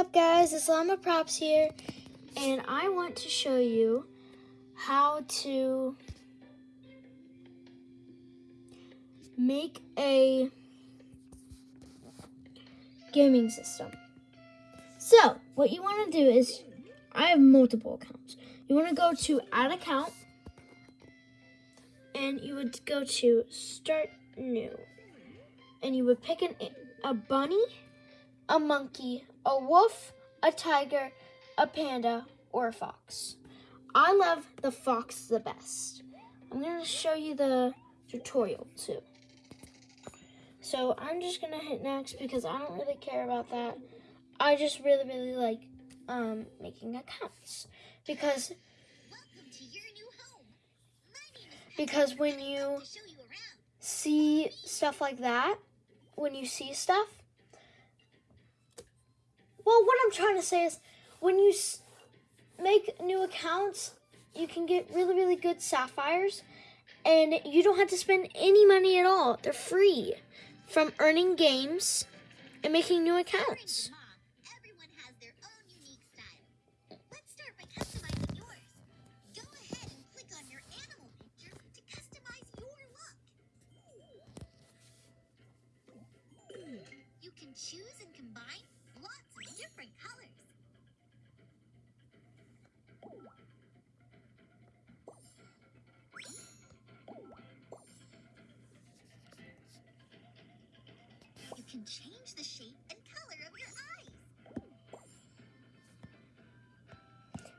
up guys, it's Llama Props here and I want to show you how to make a gaming system. So, what you want to do is, I have multiple accounts. You want to go to add account and you would go to start new and you would pick an, a bunny, a monkey, a wolf, a tiger, a panda, or a fox. I love the fox the best. I'm going to show you the tutorial too. So I'm just going to hit next because I don't really care about that. I just really, really like um, making accounts because because when you see stuff like that, when you see stuff, well, what I'm trying to say is when you make new accounts, you can get really, really good sapphires and you don't have to spend any money at all. They're free from earning games and making new accounts. choose and can change the shape and color of your eyes.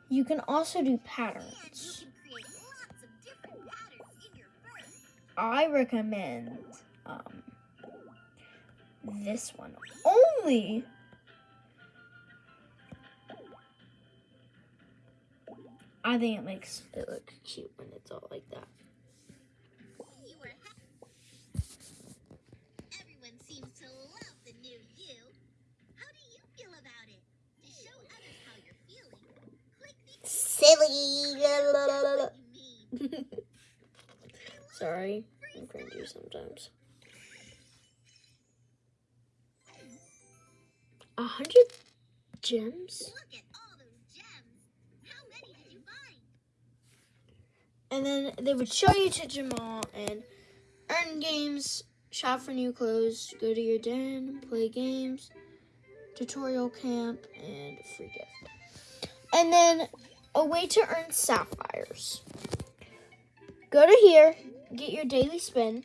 You can also do patterns. I recommend um, this one only. I think it makes it look cute when it's all like that. Everyone seems to love the new you. How do you feel about it? To show others how you're feeling, click the silly. Sorry, I'm cringy sometimes. A hundred gems? And then they would show you to Jamaa and earn games, shop for new clothes, go to your den, play games, tutorial camp, and free gift. And then a way to earn sapphires. Go to here, get your daily spin,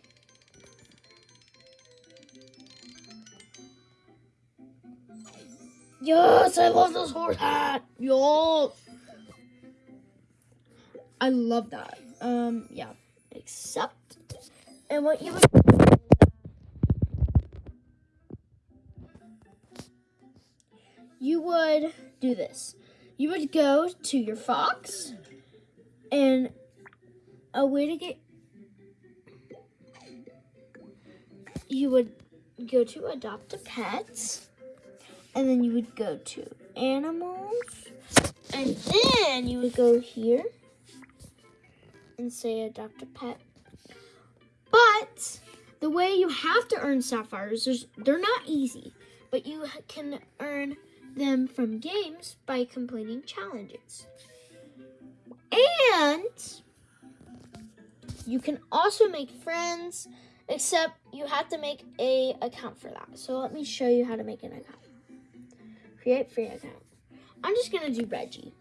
Yes, I love this horse hat. Yo. I love that. Um, yeah. Except, and what you would you would do this. You would go to your fox, and a way to get you would go to adopt a pet and then you would go to animals, and then you would go here and say adopt a pet. But the way you have to earn sapphires, they're not easy, but you can earn them from games by completing challenges. And you can also make friends, except you have to make a account for that. So let me show you how to make an account. Create free account. I'm just gonna do Reggie.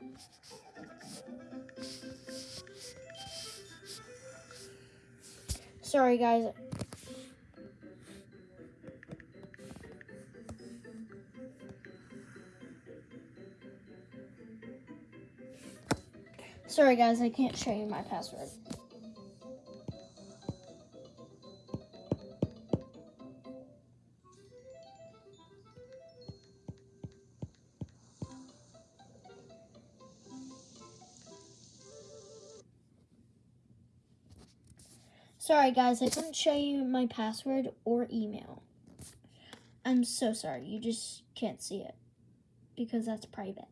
Sorry guys. Sorry guys, I can't show you my password. Sorry, guys, I couldn't show you my password or email. I'm so sorry. You just can't see it because that's private.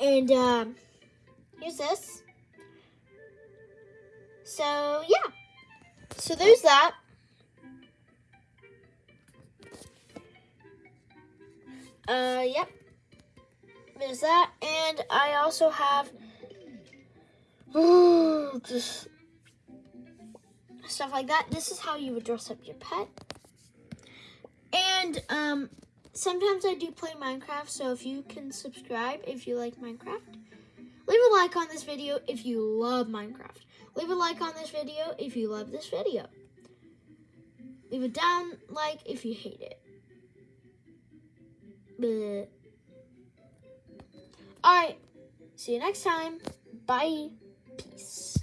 And um, here's this. So, yeah. So there's that. Uh, yep. There's that. And I also have just stuff like that. This is how you would dress up your pet. And, um, sometimes I do play Minecraft, so if you can subscribe if you like Minecraft, leave a like on this video if you love Minecraft. Leave a like on this video if you love this video. Leave a down like if you hate it. All right. See you next time. Bye. Peace.